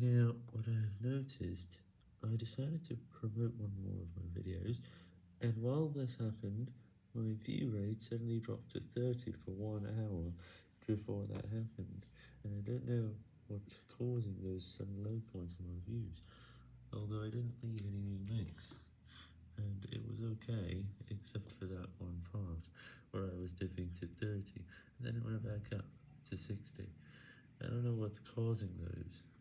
Now, what I have noticed, I decided to promote one more of my videos, and while this happened, my view rate suddenly dropped to 30 for one hour before that happened, and I don't know what's causing those sudden low points in my views, although I didn't leave any new links, and it was ok, except for that one part, where I was dipping to 30, and then it went back up to 60. I don't know what's causing those.